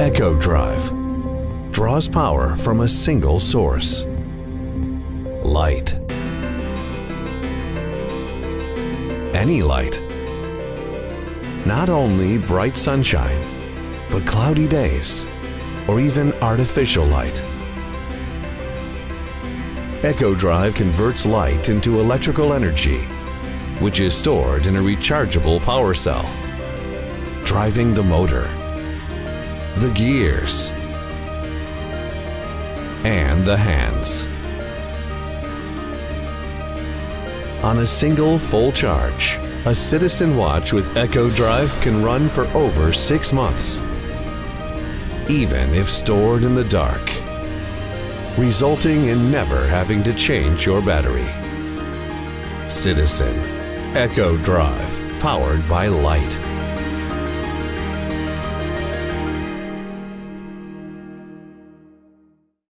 Eco-Drive draws power from a single source light. Any light. Not only bright sunshine, but cloudy days, or even artificial light. Eco-Drive converts light into electrical energy, which is stored in a rechargeable power cell, driving the motor, the gears, and the hands. On a single full charge, a Citizen watch with Eco-Drive can run for over six months, even if stored in the dark, resulting in never having to change your battery. Citizen Eco-Drive, powered by light.